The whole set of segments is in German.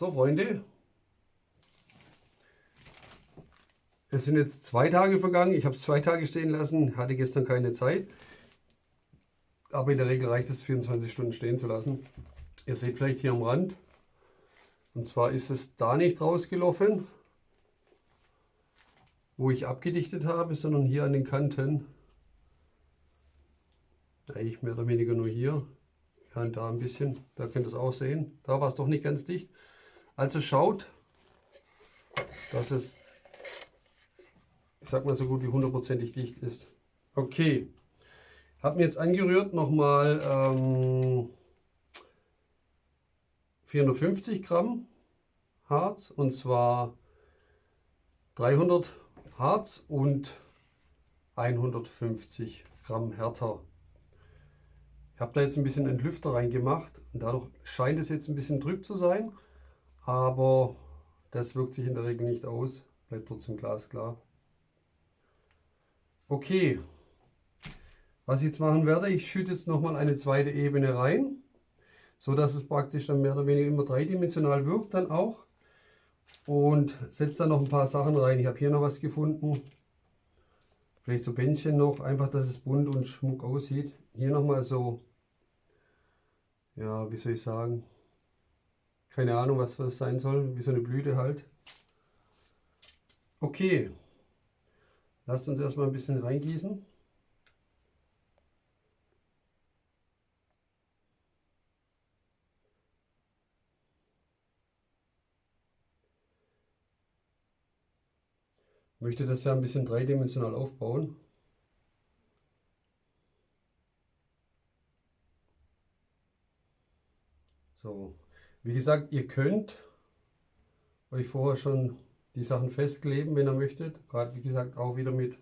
So, Freunde. Es sind jetzt zwei Tage vergangen. Ich habe es zwei Tage stehen lassen, hatte gestern keine Zeit. Aber in der Regel reicht es, 24 Stunden stehen zu lassen. Ihr seht vielleicht hier am Rand. Und zwar ist es da nicht rausgelaufen, wo ich abgedichtet habe, sondern hier an den Kanten. Eigentlich mehr oder weniger nur hier. Ja, und da ein bisschen. Da könnt ihr es auch sehen. Da war es doch nicht ganz dicht. Also schaut, dass es, ich sag mal so gut wie hundertprozentig dicht ist. Okay. Habe mir jetzt angerührt nochmal ähm, 450 Gramm Harz und zwar 300 Harz und 150 Gramm Härter. Ich habe da jetzt ein bisschen Entlüfter reingemacht und dadurch scheint es jetzt ein bisschen trüb zu sein, aber das wirkt sich in der Regel nicht aus, bleibt trotzdem glasklar. Okay, was ich jetzt machen werde, ich schütte jetzt nochmal eine zweite Ebene rein, so dass es praktisch dann mehr oder weniger immer dreidimensional wirkt dann auch. Und setze dann noch ein paar Sachen rein. Ich habe hier noch was gefunden. Vielleicht so Bändchen noch, einfach dass es bunt und schmuck aussieht. Hier nochmal so, ja, wie soll ich sagen, keine Ahnung, was das sein soll, wie so eine Blüte halt. Okay, lasst uns erstmal ein bisschen reingießen. möchte das ja ein bisschen dreidimensional aufbauen. So, wie gesagt, ihr könnt euch vorher schon die Sachen festkleben, wenn ihr möchtet. Gerade wie gesagt auch wieder mit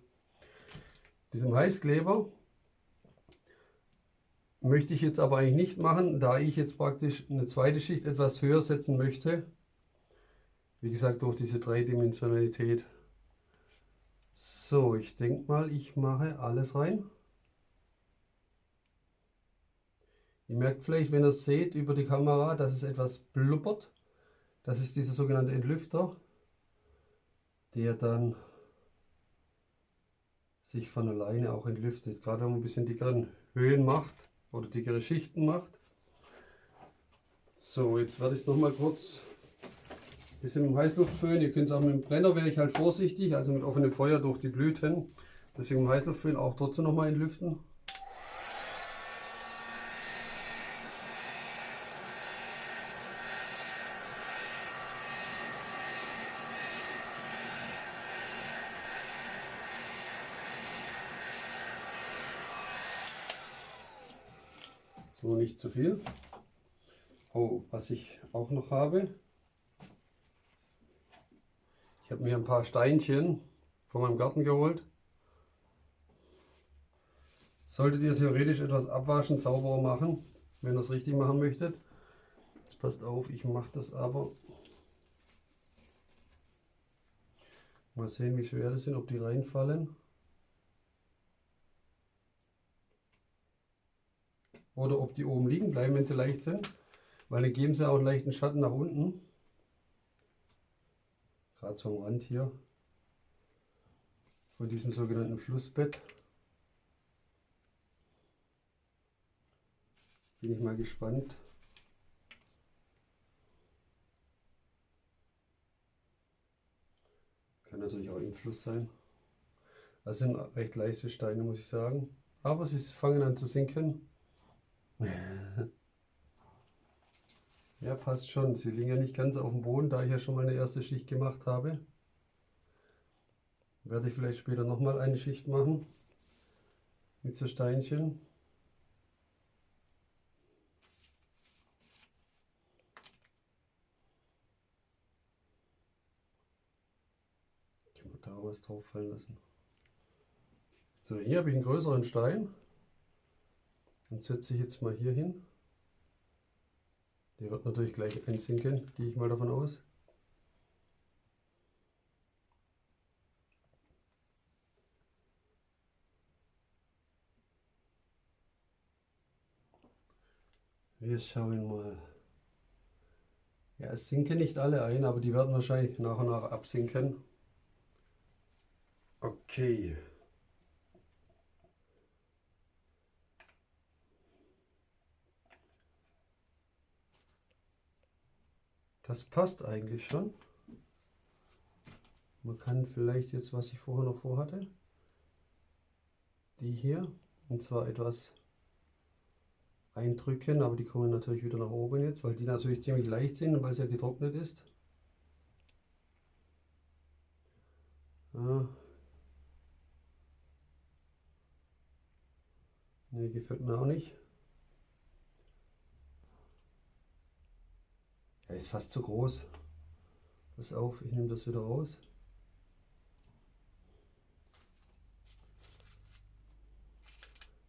diesem Heißkleber. Möchte ich jetzt aber eigentlich nicht machen, da ich jetzt praktisch eine zweite Schicht etwas höher setzen möchte. Wie gesagt, durch diese Dreidimensionalität. So, ich denke mal, ich mache alles rein. Ihr merkt vielleicht, wenn ihr es seht über die Kamera, dass es etwas blubbert. Das ist dieser sogenannte Entlüfter, der dann sich von alleine auch entlüftet. Gerade wenn man ein bisschen dickere Höhen macht oder dickere Schichten macht. So, jetzt werde ich es nochmal kurz bisschen mit dem Heißluftföhn. Ihr könnt es auch mit dem Brenner, wäre ich halt vorsichtig, also mit offenem Feuer durch die Blüten. Deswegen mit dem Heißluftföhn auch trotzdem nochmal entlüften. So, nicht zu viel. Oh, was ich auch noch habe, ich habe mir ein paar Steinchen von meinem Garten geholt. Solltet ihr theoretisch etwas abwaschen, sauberer machen, wenn ihr es richtig machen möchtet. Jetzt passt auf, ich mache das aber. Mal sehen, wie schwer das sind, ob die reinfallen. Oder ob die oben liegen bleiben, wenn sie leicht sind. Weil dann geben sie auch einen leichten Schatten nach unten gerade zum Rand hier von diesem sogenannten Flussbett. Bin ich mal gespannt. Kann natürlich auch im Fluss sein. Das sind recht leichte Steine, muss ich sagen. Aber sie fangen an zu sinken. Ja, passt schon. Sie liegen ja nicht ganz auf dem Boden, da ich ja schon mal eine erste Schicht gemacht habe. Werde ich vielleicht später nochmal eine Schicht machen. Mit so Steinchen. Können wir da was drauf fallen lassen. So, hier habe ich einen größeren Stein. Den setze ich jetzt mal hier hin. Der wird natürlich gleich einsinken, gehe ich mal davon aus. Wir schauen mal. Ja, es sinken nicht alle ein, aber die werden wahrscheinlich nach und nach absinken. Okay. Das passt eigentlich schon. Man kann vielleicht jetzt, was ich vorher noch vorhatte, die hier, und zwar etwas eindrücken, aber die kommen natürlich wieder nach oben jetzt, weil die natürlich ziemlich leicht sind und weil es ja getrocknet ist. Ja. Ne, gefällt mir auch nicht. Ist fast zu groß. Pass auf, ich nehme das wieder raus.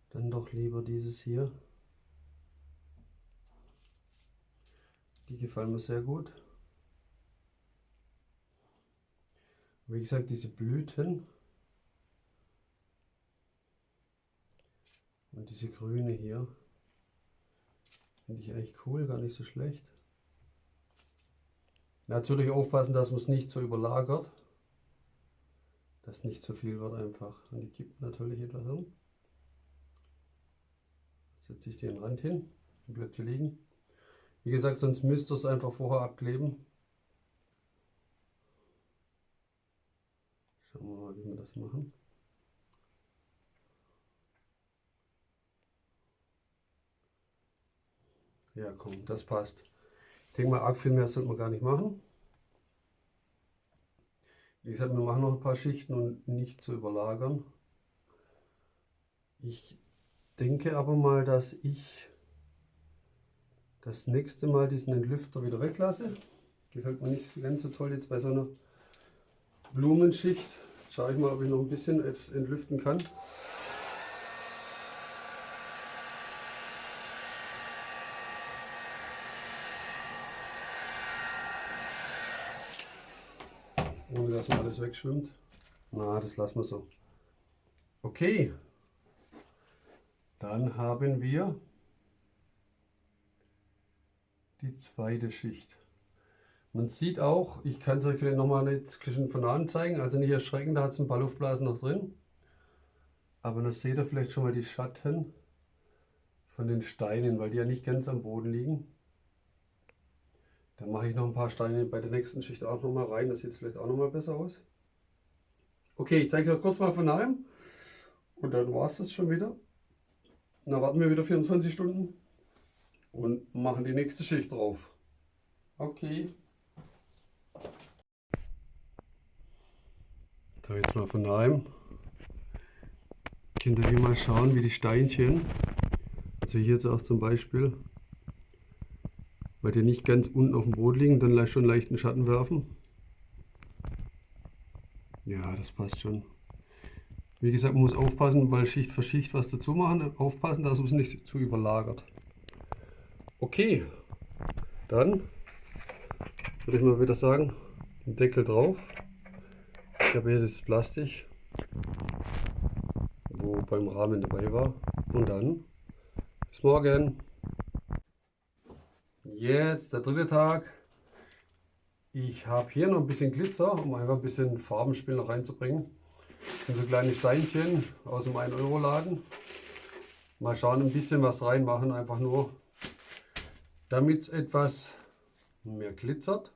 Dann doch lieber dieses hier. Die gefallen mir sehr gut. Wie gesagt, diese Blüten und diese grüne hier finde ich eigentlich cool, gar nicht so schlecht. Natürlich aufpassen, dass man es nicht so überlagert, dass nicht zu so viel wird einfach. Und die kippt natürlich etwas um. Setze ich den Rand hin, die Plätze liegen. Wie gesagt, sonst müsst ihr es einfach vorher abkleben. Schauen wir mal, wie wir das machen. Ja, komm, das passt. Ich denke mal, arg viel mehr sollte man gar nicht machen. Wie gesagt, wir machen noch ein paar Schichten und nicht zu überlagern. Ich denke aber mal, dass ich das nächste Mal diesen Entlüfter wieder weglasse. Gefällt mir nicht ganz so toll jetzt bei so einer Blumenschicht. Schaue ich mal, ob ich noch ein bisschen entlüften kann. Ohne dass mal alles wegschwimmt. Na, das lassen wir so. Okay. Dann haben wir die zweite Schicht. Man sieht auch, ich kann es euch vielleicht nochmal jetzt von an zeigen, also nicht erschrecken, da hat es ein paar Luftblasen noch drin. Aber da seht ihr vielleicht schon mal die Schatten von den Steinen, weil die ja nicht ganz am Boden liegen. Dann mache ich noch ein paar Steine bei der nächsten Schicht auch nochmal rein, das sieht vielleicht auch nochmal besser aus. Okay, ich zeige euch kurz mal von nahem und dann war es das schon wieder. Dann warten wir wieder 24 Stunden und machen die nächste Schicht drauf. Okay. So, jetzt mal von daheim. Könnt ihr hier mal schauen, wie die Steinchen, also hier jetzt auch zum Beispiel, weil die nicht ganz unten auf dem Boden liegen, dann schon leichten Schatten werfen. Ja, das passt schon. Wie gesagt, man muss aufpassen, weil Schicht für Schicht was dazu machen. Aufpassen, dass es nicht zu überlagert. Okay, dann würde ich mal wieder sagen, den Deckel drauf. Ich habe hier das Plastik, wo beim Rahmen dabei war. Und dann bis morgen. Jetzt der dritte Tag. Ich habe hier noch ein bisschen Glitzer, um einfach ein bisschen Farbenspiel noch reinzubringen. Das so kleine Steinchen aus dem 1-Euro-Laden. Mal schauen, ein bisschen was reinmachen, einfach nur damit es etwas mehr glitzert.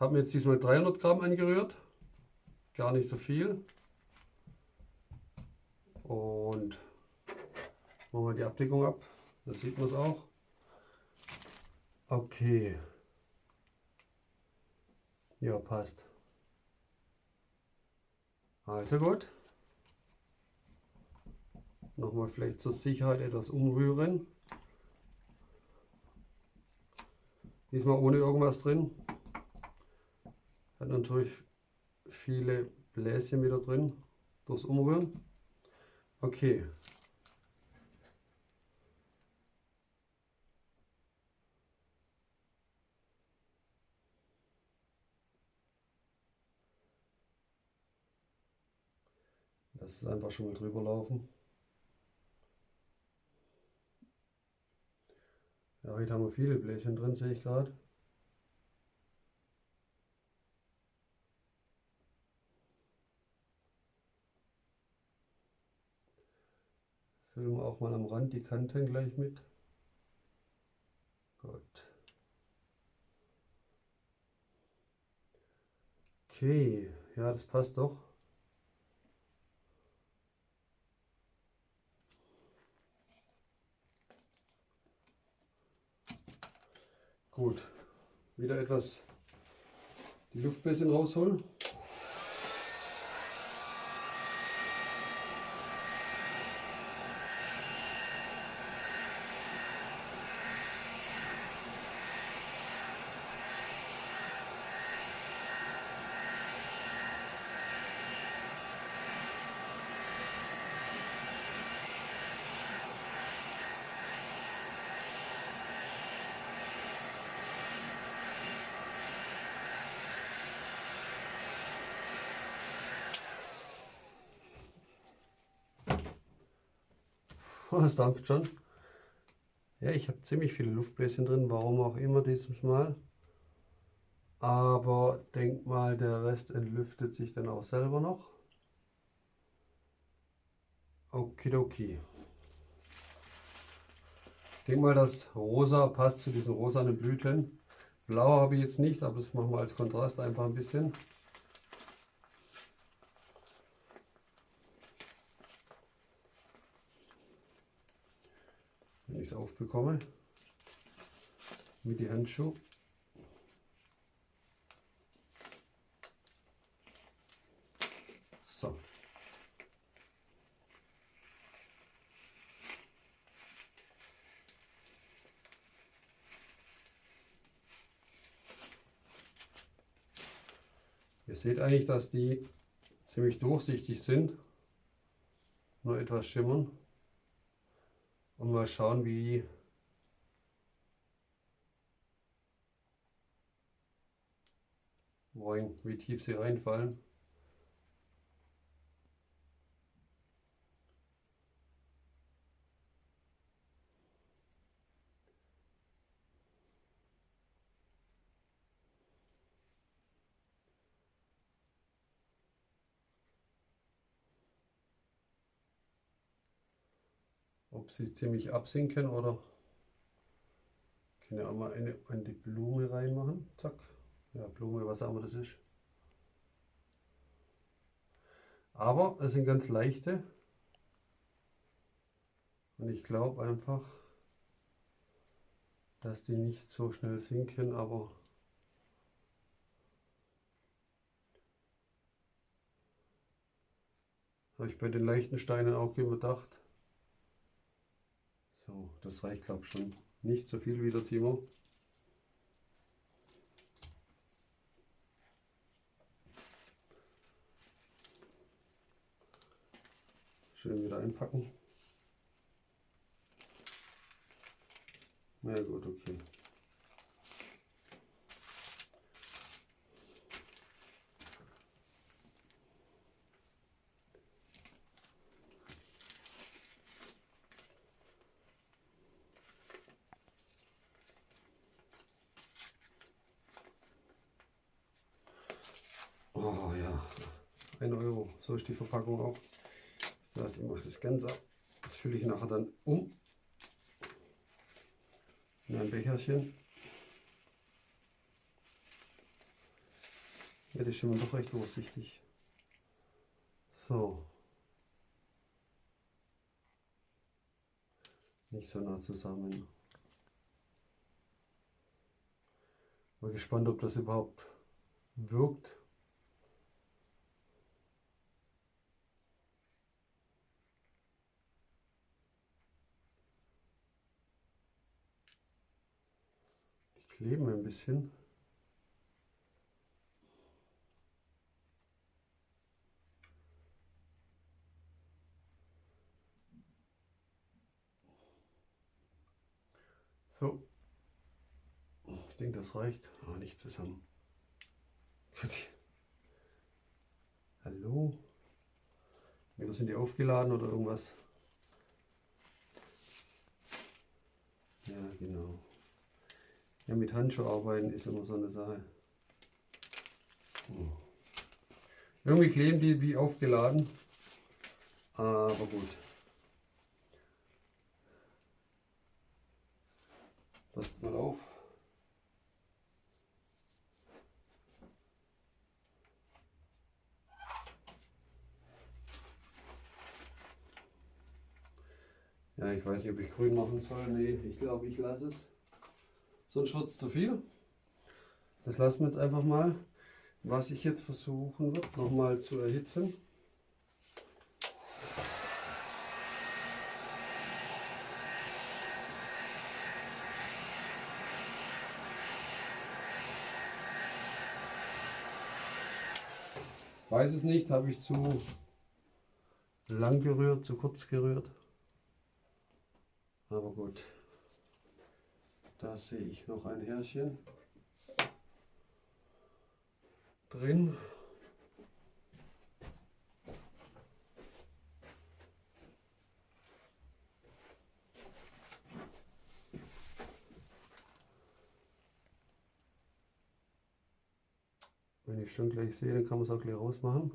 Habe mir jetzt diesmal 300 Gramm angerührt, gar nicht so viel. Und machen wir die Abdeckung ab, dann sieht man es auch. Okay. Ja, passt. Also gut. Nochmal vielleicht zur Sicherheit etwas umrühren. Diesmal ohne irgendwas drin. Hat natürlich viele Bläschen wieder drin durchs Umrühren. Okay. lässt es einfach schon mal drüber laufen. Ja, heute haben wir viele Bläschen drin, sehe ich gerade. Füllen wir auch mal am Rand die Kanten gleich mit. Gut. Okay, ja, das passt doch. Gut, wieder etwas die Luftbläschen rausholen. Oh, es dampft schon. Ja, ich habe ziemlich viele Luftbläschen drin, warum auch immer dieses Mal. Aber denk mal, der Rest entlüftet sich dann auch selber noch. Okidoki. Ich denke mal, das Rosa passt zu diesen rosanen Blüten. Blau habe ich jetzt nicht, aber das machen wir als Kontrast einfach ein bisschen. Ich es aufbekomme mit den Handschuhen. So. Ihr seht eigentlich, dass die ziemlich durchsichtig sind, nur etwas schimmern und mal schauen, wie wie tief sie reinfallen. Sie ziemlich absinken oder können ja auch mal eine an die Blume reinmachen. Zack. Ja, Blume, was auch immer das ist. Aber es sind ganz leichte. Und ich glaube einfach, dass die nicht so schnell sinken, aber habe ich bei den leichten Steinen auch gedacht. So, das reicht glaube ich schon. Nicht so viel wieder, Timo. Schön wieder einpacken. Na ja, gut, okay. Ist die Verpackung auch. Das heißt, ich mache das Ganze, das fülle ich nachher dann um in ein Becherchen. Ja, das ist immer doch recht durchsichtig. So. Nicht so nah zusammen. Mal gespannt, ob das überhaupt wirkt. Kleben ein bisschen. So, ich denke, das reicht. Oh, nicht zusammen. Hallo? Wieder sind die aufgeladen oder irgendwas? Ja, genau. Ja, mit Handschuhe arbeiten ist immer so eine Sache. Hm. Irgendwie kleben die wie aufgeladen. Aber gut. Passt mal auf. Ja, ich weiß nicht, ob ich grün machen soll. Nee, ich glaube, ich lasse es. Sonst wird es zu viel. Das lassen wir jetzt einfach mal. Was ich jetzt versuchen wird, nochmal zu erhitzen. Weiß es nicht, habe ich zu lang gerührt, zu kurz gerührt. Aber gut, da sehe ich noch ein Härchen drin. Wenn ich schon gleich sehe, dann kann man es auch gleich rausmachen.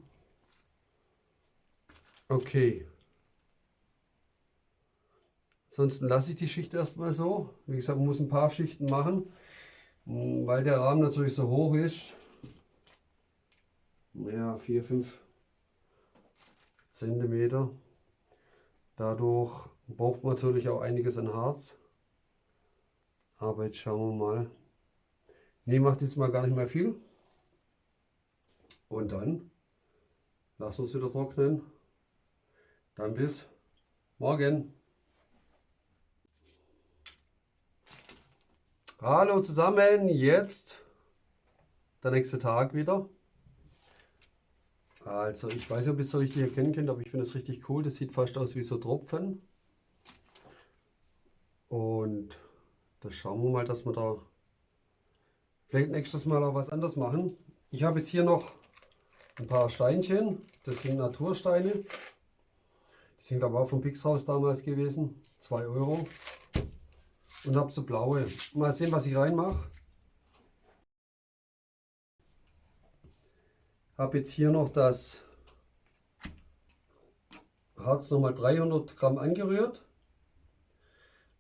Okay. Ansonsten lasse ich die Schicht erstmal so. Wie gesagt, man muss ein paar Schichten machen, weil der Rahmen natürlich so hoch ist. Ja, 4, 5 Zentimeter. Dadurch braucht man natürlich auch einiges an Harz. Aber jetzt schauen wir mal. Ne, macht jetzt mal gar nicht mehr viel. Und dann lassen wir es wieder trocknen. Dann bis morgen. Hallo zusammen, jetzt der nächste Tag wieder. Also ich weiß nicht, ob ihr es so richtig erkennen könnt, aber ich finde es richtig cool. Das sieht fast aus wie so Tropfen. Und da schauen wir mal, dass wir da vielleicht nächstes Mal auch was anderes machen. Ich habe jetzt hier noch ein paar Steinchen. Das sind Natursteine. Die sind aber auch vom Pixhaus damals gewesen. 2 Euro. Und habe so blaue. Mal sehen, was ich reinmache. Habe jetzt hier noch das Harz nochmal 300 Gramm angerührt.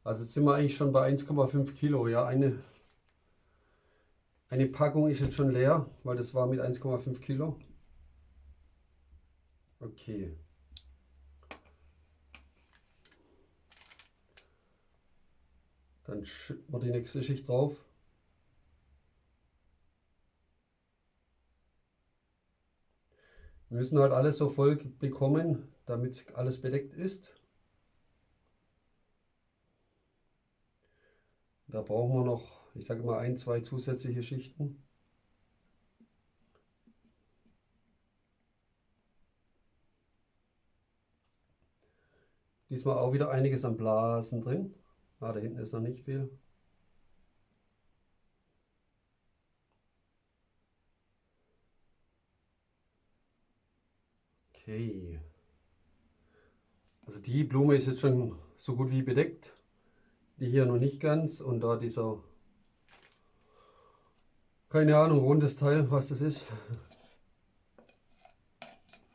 Also jetzt sind wir eigentlich schon bei 1,5 Kilo. Ja, eine, eine Packung ist jetzt schon leer, weil das war mit 1,5 Kilo. Okay. Dann schütten wir die nächste Schicht drauf. Wir müssen halt alles so voll bekommen, damit alles bedeckt ist. Da brauchen wir noch, ich sage mal, ein, zwei zusätzliche Schichten. Diesmal auch wieder einiges an Blasen drin. Ah, da hinten ist noch nicht viel. Okay. Also die Blume ist jetzt schon so gut wie bedeckt. Die hier noch nicht ganz. Und da dieser, keine Ahnung, rundes Teil, was das ist.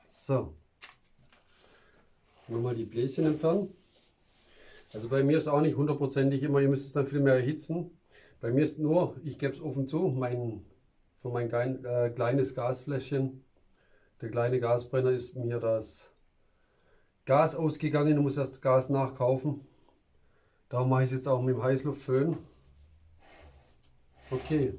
So. Nochmal die Bläschen entfernen. Also bei mir ist auch nicht hundertprozentig immer, ihr müsst es dann viel mehr erhitzen. Bei mir ist nur, ich gebe es offen zu, mein, für mein klein, äh, kleines Gasfläschchen, der kleine Gasbrenner ist mir das Gas ausgegangen, ich muss erst Gas nachkaufen. Darum mache ich es jetzt auch mit dem Heißluftföhn. Okay.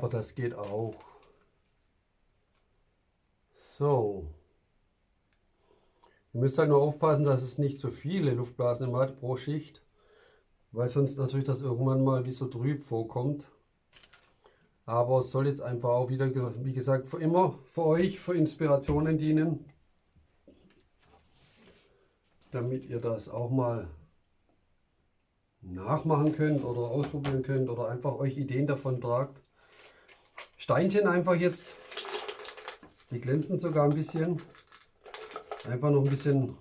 Aber das geht auch. So. Ihr müsst halt nur aufpassen, dass es nicht zu viele Luftblasen hat pro Schicht, weil sonst natürlich das irgendwann mal wie so trüb vorkommt. Aber es soll jetzt einfach auch wieder, wie gesagt, für immer für euch, für Inspirationen dienen, damit ihr das auch mal nachmachen könnt oder ausprobieren könnt oder einfach euch Ideen davon tragt Steinchen einfach jetzt, die glänzen sogar ein bisschen, einfach noch ein bisschen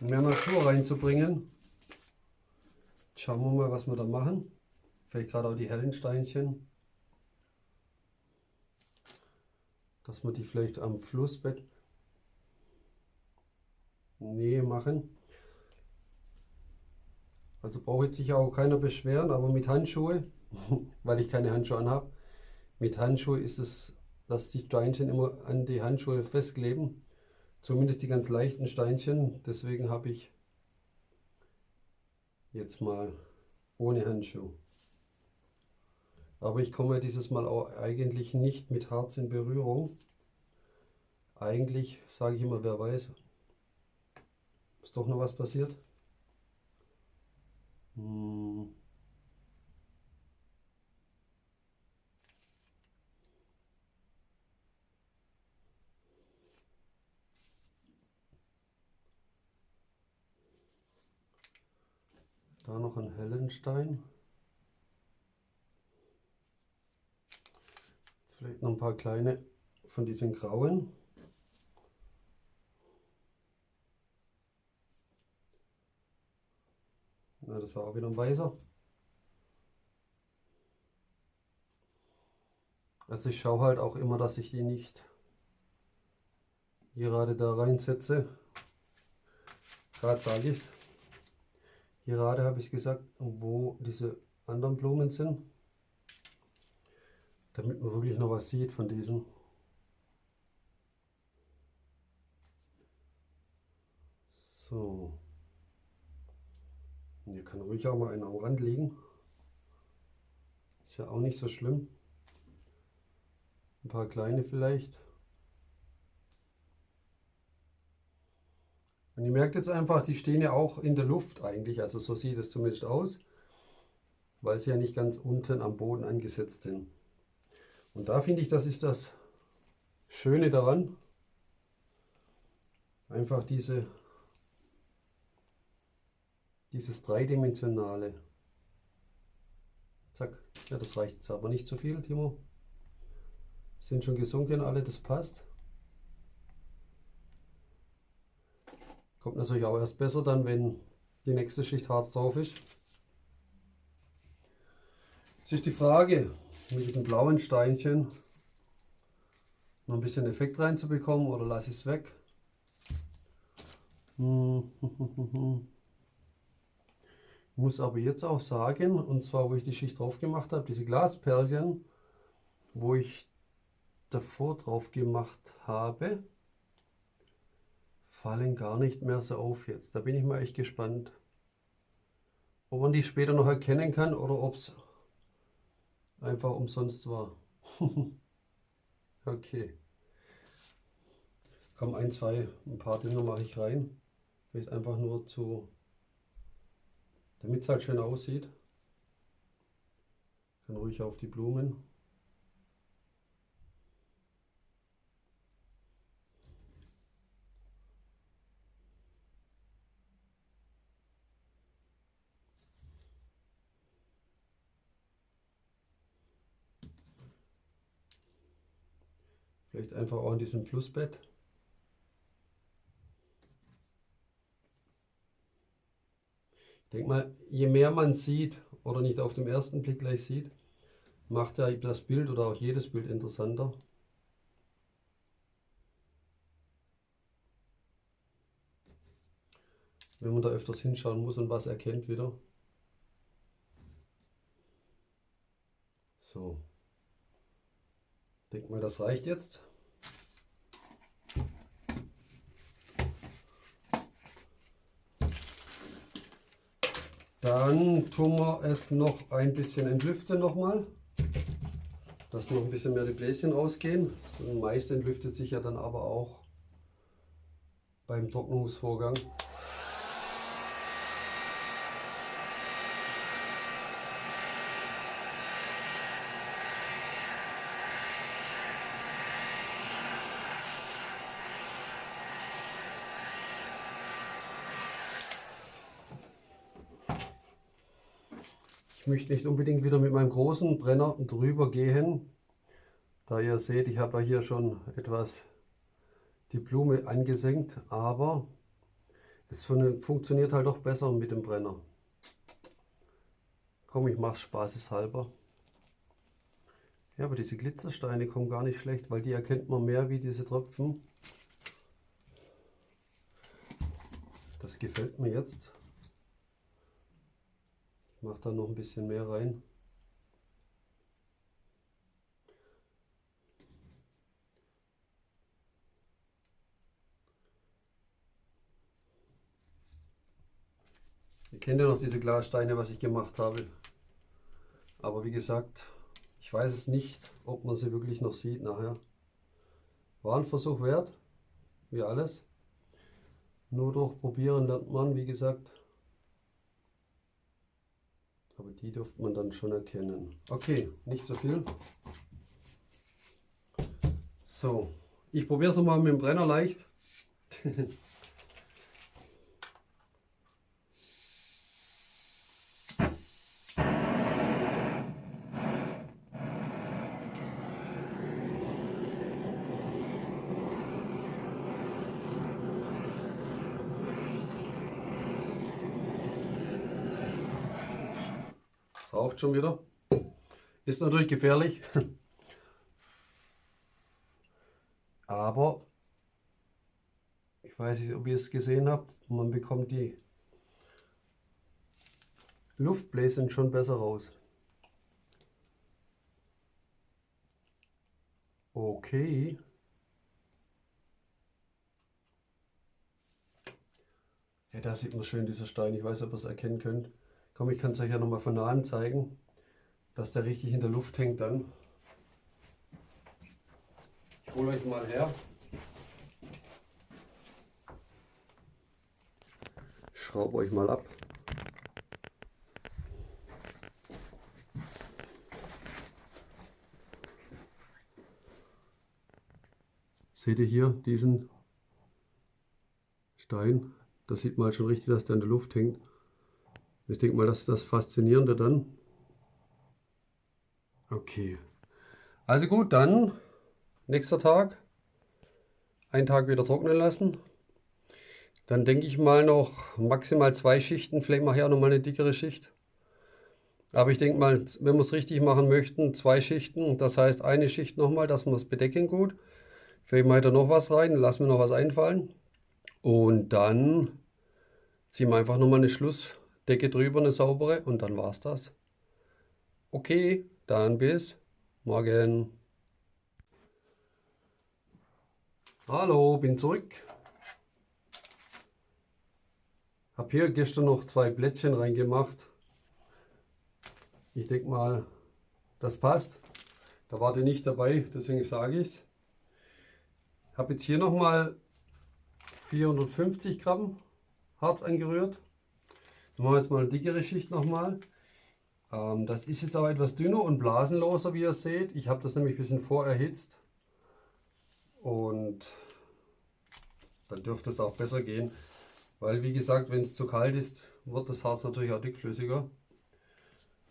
mehr Natur reinzubringen. Schauen wir mal, was wir da machen. Vielleicht gerade auch die hellen Steinchen. Dass wir die vielleicht am Flussbett Nähe machen. Also braucht sich auch keiner beschweren, aber mit Handschuhe, weil ich keine Handschuhe anhabe, mit Handschuhe ist es, dass die Steinchen immer an die Handschuhe festkleben. Zumindest die ganz leichten Steinchen. Deswegen habe ich jetzt mal ohne Handschuh. Aber ich komme dieses Mal auch eigentlich nicht mit Harz in Berührung. Eigentlich sage ich immer, wer weiß. Ist doch noch was passiert? Hm. Da noch ein hellen Stein. Jetzt vielleicht noch ein paar kleine von diesen grauen. Na, das war auch wieder ein weißer. Also ich schaue halt auch immer, dass ich die nicht gerade da reinsetze. Gerade sage ich es. Gerade habe ich gesagt, wo diese anderen Blumen sind. Damit man wirklich noch was sieht von diesen. So. Hier kann ruhig auch mal einer am Rand liegen. Ist ja auch nicht so schlimm. Ein paar kleine vielleicht. Und ihr merkt jetzt einfach, die stehen ja auch in der Luft eigentlich. Also so sieht es zumindest aus. Weil sie ja nicht ganz unten am Boden angesetzt sind. Und da finde ich, das ist das Schöne daran. Einfach diese dieses dreidimensionale. Zack. Ja, das reicht jetzt aber nicht so viel, Timo. Sind schon gesunken alle, das passt. Kommt natürlich auch erst besser dann, wenn die nächste Schicht Harz drauf ist. Jetzt ist die Frage, mit diesen blauen Steinchen noch ein bisschen Effekt reinzubekommen oder lasse ich es weg. Hm, muss aber jetzt auch sagen, und zwar wo ich die Schicht drauf gemacht habe, diese Glasperlchen, wo ich davor drauf gemacht habe, fallen gar nicht mehr so auf jetzt. Da bin ich mal echt gespannt, ob man die später noch erkennen kann oder ob es einfach umsonst war. okay. Komm, ein, zwei, ein paar Dinge mache ich rein. Vielleicht einfach nur zu damit es halt schön aussieht, kann ruhig auf die Blumen. Vielleicht einfach auch in diesem Flussbett. Ich denke mal, je mehr man sieht oder nicht auf dem ersten Blick gleich sieht, macht ja das Bild oder auch jedes Bild interessanter. Wenn man da öfters hinschauen muss und was erkennt wieder. So. Ich denke mal, das reicht jetzt. Dann tun wir es noch ein bisschen entlüften nochmal, dass noch ein bisschen mehr die Bläschen rausgehen. So Mais entlüftet sich ja dann aber auch beim Trocknungsvorgang. Ich möchte nicht unbedingt wieder mit meinem großen Brenner drüber gehen, Da ihr seht, ich habe hier schon etwas die Blume angesenkt, aber es funktioniert halt doch besser mit dem Brenner. Komm, ich mache spaßeshalber. Ja, aber diese Glitzersteine kommen gar nicht schlecht, weil die erkennt man mehr wie diese Tröpfen. Das gefällt mir jetzt. Mache da noch ein bisschen mehr rein. Ihr kennt ja noch diese Glassteine, was ich gemacht habe. Aber wie gesagt, ich weiß es nicht, ob man sie wirklich noch sieht nachher. War ein Versuch wert, wie alles. Nur durch Probieren lernt man, wie gesagt. Aber die dürfte man dann schon erkennen. Okay, nicht so viel. So, ich probiere es mal mit dem Brenner leicht. schon wieder. Ist natürlich gefährlich. Aber ich weiß nicht, ob ihr es gesehen habt, man bekommt die Luftbläschen schon besser raus. Okay. Ja, da sieht man schön dieser Stein. Ich weiß, ob ihr es erkennen könnt. Komm, ich kann es euch ja nochmal von nahem zeigen, dass der richtig in der Luft hängt dann. Ich hole euch mal her. Schraube euch mal ab. Seht ihr hier diesen Stein? Da sieht man halt schon richtig, dass der in der Luft hängt. Ich denke mal, das ist das Faszinierende dann. Okay. Also gut, dann nächster Tag. Einen Tag wieder trocknen lassen. Dann denke ich mal noch maximal zwei Schichten. Vielleicht mache ich auch noch mal eine dickere Schicht. Aber ich denke mal, wenn wir es richtig machen möchten, zwei Schichten. Das heißt eine Schicht nochmal, dass wir es bedecken gut. Vielleicht mache ich da noch was rein, lass mir noch was einfallen. Und dann ziehen wir einfach nochmal eine Schluss. Decke drüber, eine saubere und dann war's das. Okay, dann bis morgen. Hallo, bin zurück. Hab hier gestern noch zwei Blättchen reingemacht. Ich denke mal, das passt. Da war die nicht dabei, deswegen sage ich es. Habe jetzt hier nochmal 450 Gramm Harz angerührt. Dann machen wir jetzt mal eine dickere Schicht nochmal. Ähm, das ist jetzt aber etwas dünner und blasenloser, wie ihr seht. Ich habe das nämlich ein bisschen vorerhitzt. Und dann dürfte es auch besser gehen. Weil wie gesagt, wenn es zu kalt ist, wird das Harz natürlich auch dickflüssiger.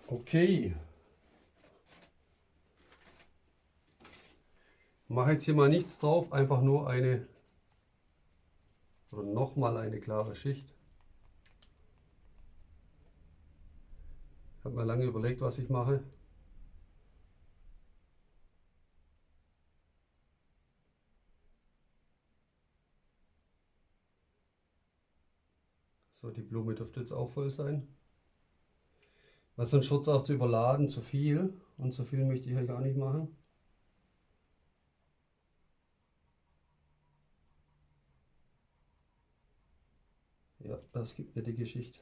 Okay. Mache jetzt hier mal nichts drauf, einfach nur eine oder nochmal eine klare Schicht. Habe mir lange überlegt, was ich mache. So, die Blume dürfte jetzt auch voll sein. Weil sonst wird es auch zu überladen, zu viel. Und zu viel möchte ich ja gar nicht machen. Ja, das gibt mir die Geschichte.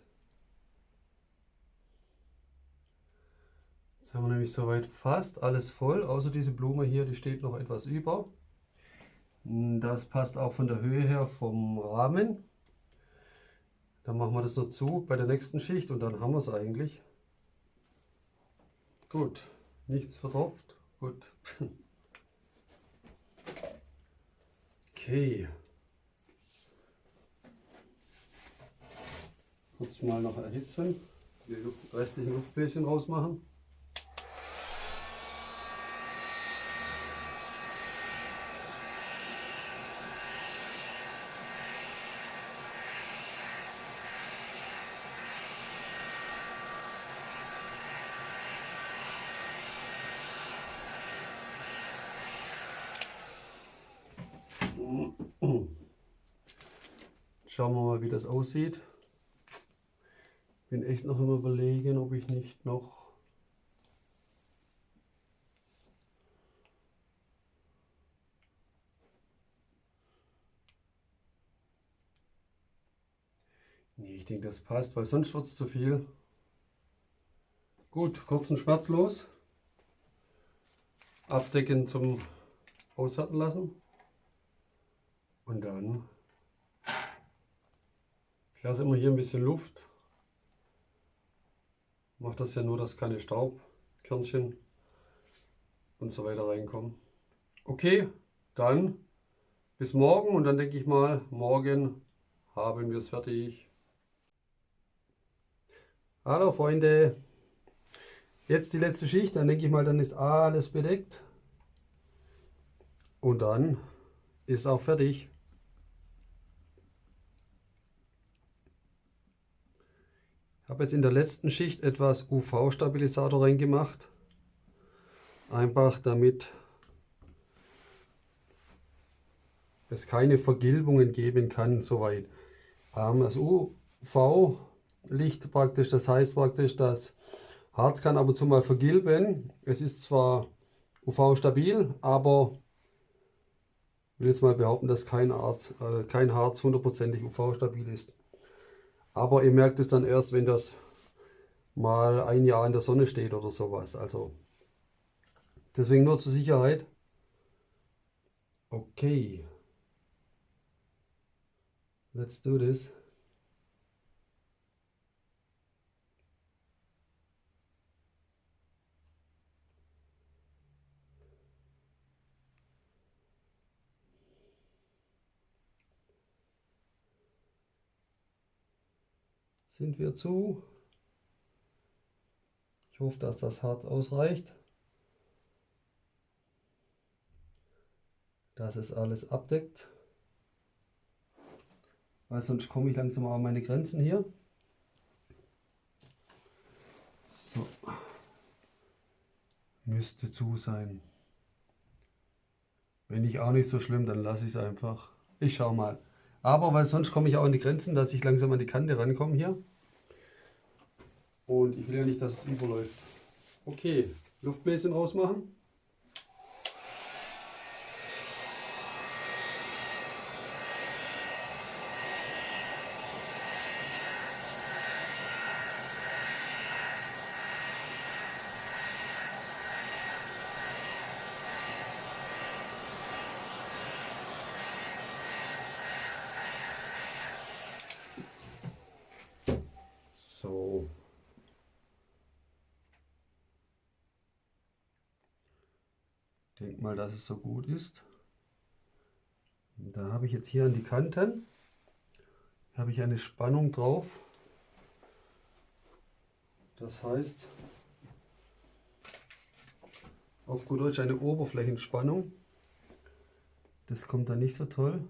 Jetzt haben wir nämlich soweit fast alles voll, außer diese Blume hier, die steht noch etwas über. Das passt auch von der Höhe her vom Rahmen. Dann machen wir das noch zu bei der nächsten Schicht und dann haben wir es eigentlich. Gut, nichts vertropft. Gut. Okay. Kurz mal noch erhitzen, die restlichen Luftbläschen rausmachen. Schauen wir mal, wie das aussieht. Bin echt noch immer überlegen, ob ich nicht noch Nee, ich denke, das passt, weil sonst wird es zu viel. Gut, kurzen schmerzlos. Abdecken zum Aushärten lassen. Und dann ich lasse immer hier ein bisschen Luft. Mache das ja nur, dass keine Staubkörnchen und so weiter reinkommen. Okay, dann bis morgen und dann denke ich mal, morgen haben wir es fertig. Hallo Freunde, jetzt die letzte Schicht, dann denke ich mal, dann ist alles bedeckt und dann ist auch fertig. Habe jetzt in der letzten Schicht etwas UV-Stabilisator reingemacht, einfach damit es keine Vergilbungen geben kann soweit. Ähm, das UV Licht praktisch. Das heißt praktisch, das Harz kann ab und zu mal vergilben. Es ist zwar UV-stabil, aber ich will jetzt mal behaupten, dass kein Harz, äh, kein Harz hundertprozentig UV-stabil ist. Aber ihr merkt es dann erst, wenn das mal ein Jahr in der Sonne steht oder sowas. Also deswegen nur zur Sicherheit. Okay. Let's do this. Sind wir zu. Ich hoffe, dass das Harz ausreicht. Dass es alles abdeckt. Weil sonst komme ich langsam an meine Grenzen hier. So. Müsste zu sein. Wenn nicht auch nicht so schlimm, dann lasse ich es einfach. Ich schaue mal. Aber weil sonst komme ich auch an die Grenzen, dass ich langsam an die Kante rankomme hier. Und ich will ja nicht, dass es überläuft. Okay, Luftbläschen rausmachen. So. Denk mal, dass es so gut ist. Da habe ich jetzt hier an die Kanten habe ich eine Spannung drauf. Das heißt, auf gut Deutsch eine Oberflächenspannung. Das kommt dann nicht so toll.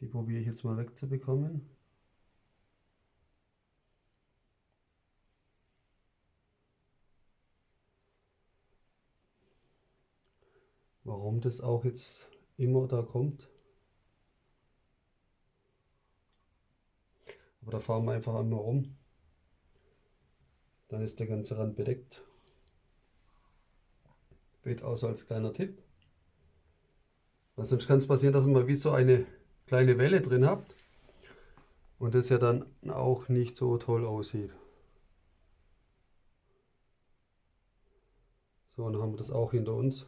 Die probiere ich jetzt mal wegzubekommen. Warum das auch jetzt immer da kommt. Aber da fahren wir einfach einmal rum. Dann ist der ganze Rand bedeckt. Wird auch so als kleiner Tipp. Weil sonst kann es passieren, dass man wie so eine kleine Welle drin habt und das ja dann auch nicht so toll aussieht. So, dann haben wir das auch hinter uns.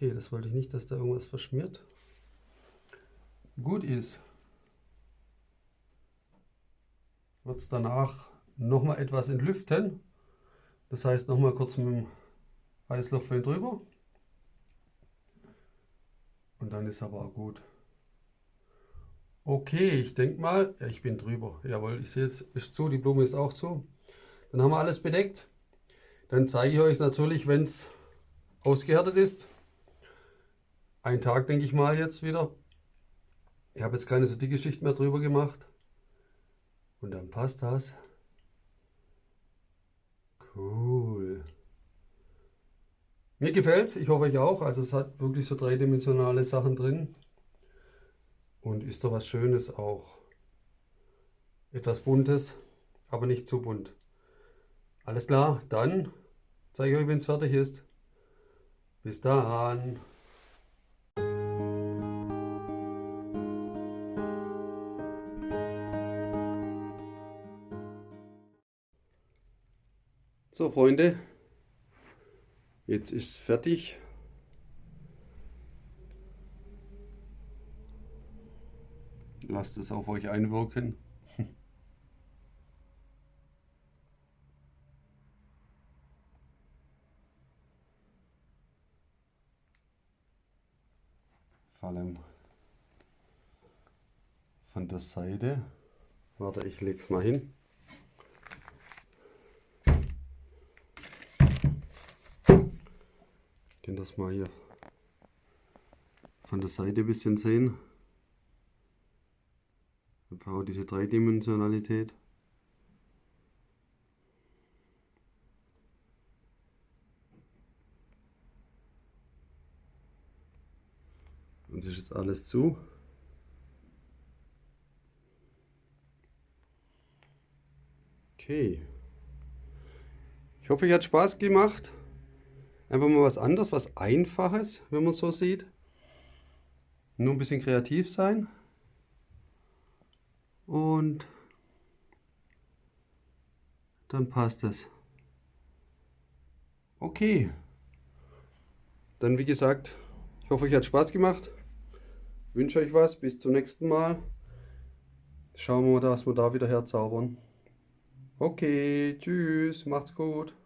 Okay, das wollte ich nicht, dass da irgendwas verschmiert. Gut ist, wird es danach nochmal etwas entlüften. Das heißt nochmal kurz mit dem Heißluftföhn drüber. Und dann ist aber auch gut. Okay, ich denke mal, ja, ich bin drüber. Jawohl, ich sehe jetzt, ist zu, die Blume ist auch zu. Dann haben wir alles bedeckt. Dann zeige ich euch natürlich, wenn es ausgehärtet ist. Ein Tag, denke ich mal, jetzt wieder. Ich habe jetzt keine so dicke Schicht mehr drüber gemacht. Und dann passt das. Cool. Mir gefällt es, ich hoffe euch auch. Also es hat wirklich so dreidimensionale Sachen drin. Und ist doch was Schönes auch. Etwas Buntes, aber nicht zu bunt. Alles klar, dann zeige ich euch, wenn es fertig ist. Bis dann. So Freunde, jetzt ist es fertig. Lasst es auf euch einwirken. Vor allem von der Seite. Warte, ich lege es mal hin. Könnt das mal hier von der Seite ein bisschen sehen. Einfach auch diese Dreidimensionalität. Und ist jetzt alles zu. Okay. Ich hoffe, euch hat Spaß gemacht. Einfach mal was anderes, was Einfaches, wenn man so sieht. Nur ein bisschen kreativ sein. Und dann passt es. Okay. Dann wie gesagt, ich hoffe, euch hat Spaß gemacht. Wünsche euch was. Bis zum nächsten Mal. Schauen wir mal, dass wir da wieder herzaubern. Okay, tschüss, macht's gut.